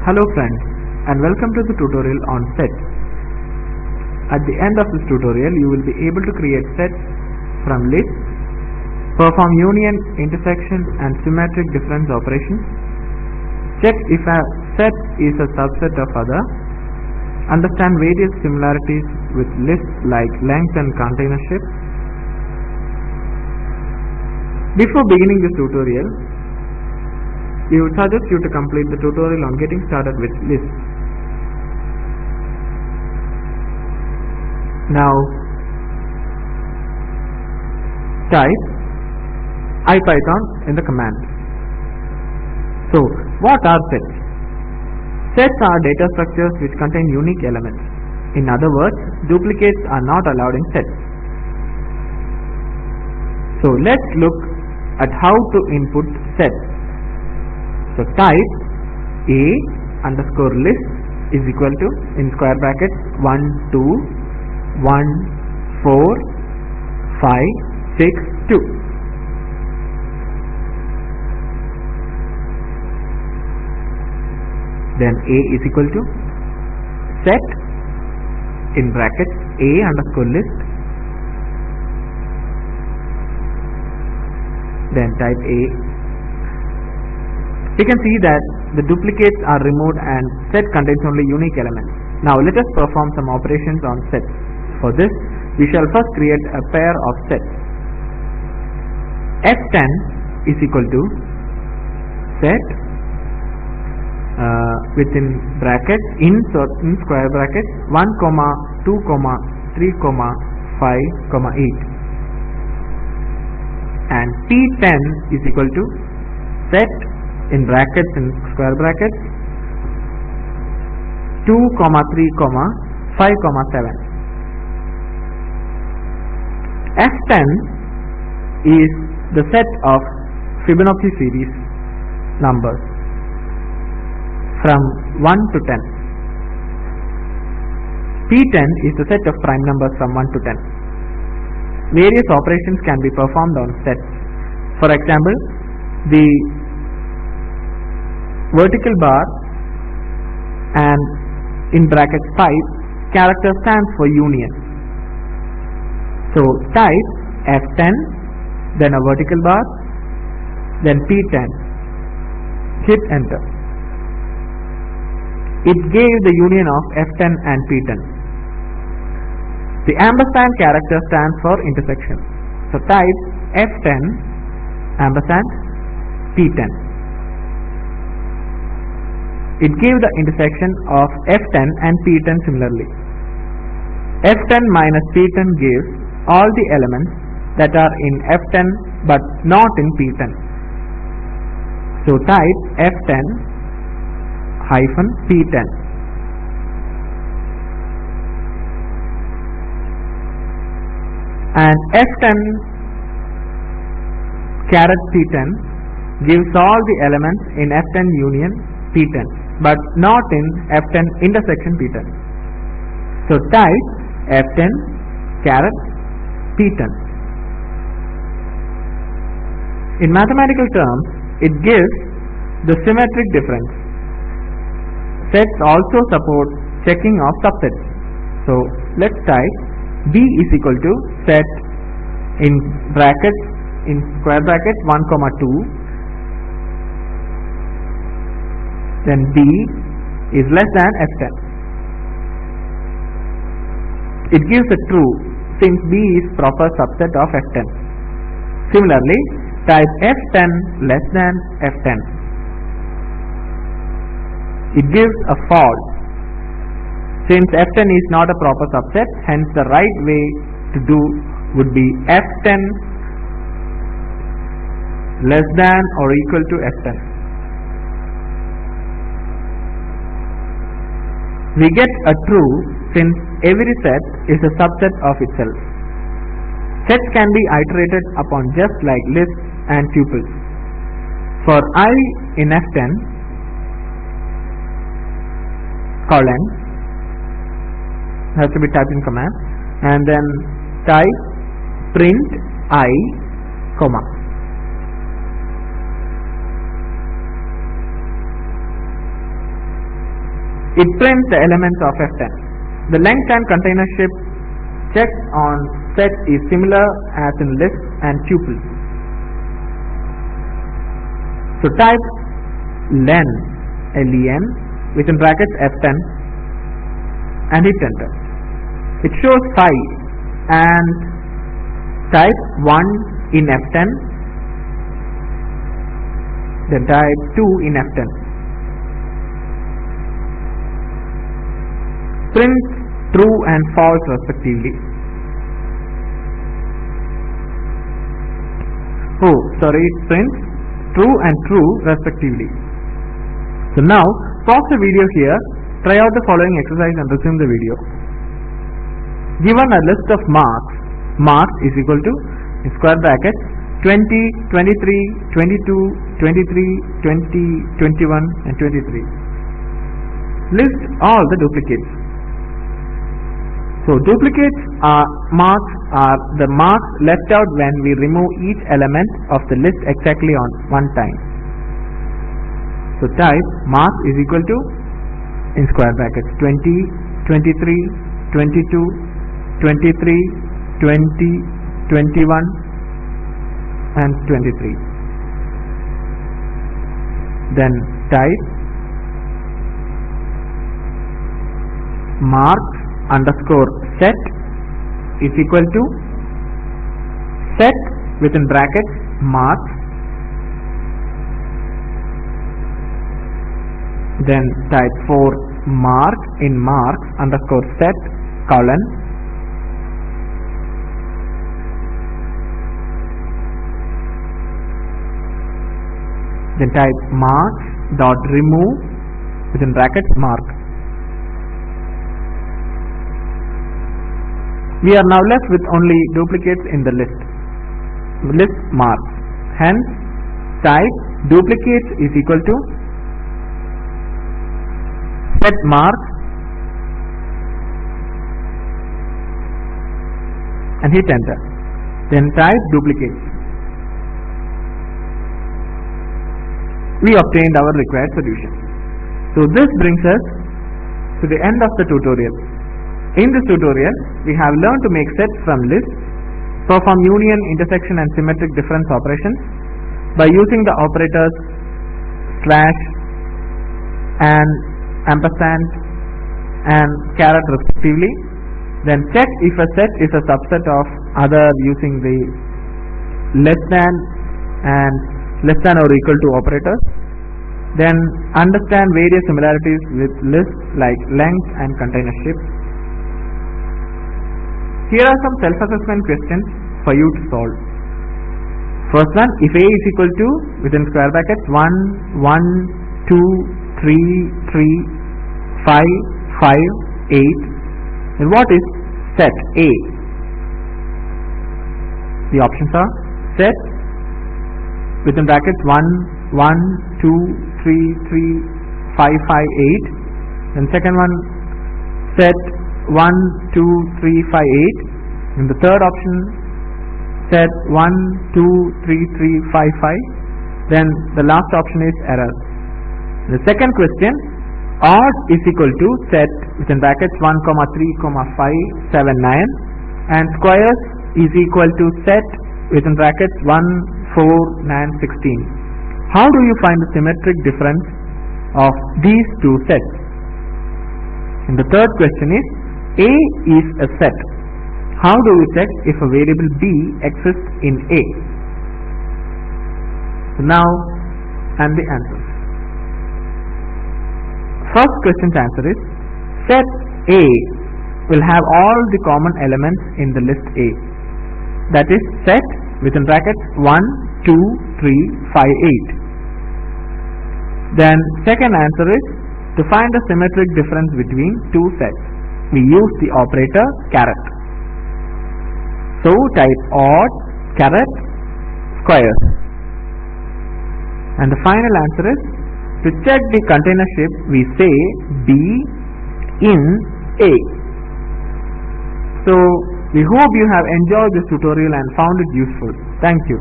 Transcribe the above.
Hello friends and welcome to the tutorial on sets. At the end of this tutorial you will be able to create sets from lists, perform union, intersection and symmetric difference operations, check if a set is a subset of other, understand various similarities with lists like length and containership. Before beginning this tutorial, we would suggest you to complete the tutorial on getting started with lists. Now, type IPython in the command. So, what are sets? Sets are data structures which contain unique elements. In other words, duplicates are not allowed in sets. So, let's look at how to input sets. So type a underscore list is equal to in square brackets 1 2 1 4 5 6 2 then a is equal to set in brackets a underscore list. Then type a we can see that the duplicates are removed and set contains only unique elements. Now let us perform some operations on sets. For this, we shall first create a pair of sets. F10 is equal to set uh, within brackets in certain square brackets 1 comma 2 comma 3 comma 5 comma 8 and P10 is equal to set in brackets in square brackets 2 comma 3 comma 5 comma 7 f10 is the set of Fibonacci series numbers from 1 to 10 p10 is the set of prime numbers from 1 to 10 various operations can be performed on sets. For example the vertical bar and in brackets 5 character stands for union. So type F10 then a vertical bar then P10 hit enter. It gave the union of F10 and P10. The ampersand character stands for intersection. So type F10 ampersand P10 it gave the intersection of F10 and P10 similarly. F10 minus P10 gives all the elements that are in F10 but not in P10. So type F10 hyphen P10. And F10 caret P10 gives all the elements in F10 union P10 but not in F10 intersection P10. So type F10 caret P10. In mathematical terms, it gives the symmetric difference. Sets also support checking of subsets. So let's type B is equal to set in brackets in square bracket 1 comma 2 then B is less than F10. It gives a true since B is proper subset of F10. Similarly, type F10 less than F10. It gives a false since F10 is not a proper subset, hence the right way to do would be F10 less than or equal to F10. We get a true since every set is a subset of itself. Sets can be iterated upon just like lists and tuples. For i in F10, colon has to be typed in command and then type print i comma it prints the elements of F10. The length and container containership checked on set is similar as in list and tuple. So type len, len within brackets F10 and hit enter. It shows 5 and type 1 in F10 then type 2 in F10. Print true and false respectively. Oh, sorry, it prints true and true respectively. So now, pause the video here, try out the following exercise and resume the video. Given a list of marks, marks is equal to square bracket 20, 23, 22, 23, 20, 21 and 23. List all the duplicates. So duplicates are marks are the marks left out when we remove each element of the list exactly on one time. So type mark is equal to in square brackets 20, 23, 22, 23, 20, 21 and 23 then type mark underscore set is equal to set within brackets marks then type for mark in marks underscore set colon then type marks dot remove within brackets mark we are now left with only duplicates in the list. List marks. Hence type duplicates is equal to set mark. And hit enter. Then type duplicates. We obtained our required solution. So this brings us to the end of the tutorial. In this tutorial, we have learned to make sets from lists, perform union, intersection and symmetric difference operations by using the operators slash and ampersand and caret respectively. Then check if a set is a subset of other using the less than and less than or equal to operators. Then understand various similarities with lists like length and containership. Here are some self-assessment questions for you to solve. First one, if A is equal to within square brackets 1, 1, 2, 3, 3, 5, 5, 8, then what is set A? The options are set within brackets 1, 1, 2, 3, 3, 5, 5, 8. Then second one set 1, 2, 3, 5, 8. And the third option set 1, 2, 3, 3, 5, 5. Then the last option is error. The second question odd is equal to set within brackets 1, comma 3, comma 5, 7, 9 and squares is equal to set within brackets 1, 4, 9, 16. How do you find the symmetric difference of these two sets? And the third question is, A is a set. How do we check if a variable B exists in A? So now, and the answers. First question's answer is, set A will have all the common elements in the list A. That is set within brackets 1, 2, 3, 5, 8. Then second answer is to find the symmetric difference between two sets. We use the operator caret. So type odd caret squares. And the final answer is to check the container containership we say B in A. So we hope you have enjoyed this tutorial and found it useful. Thank you.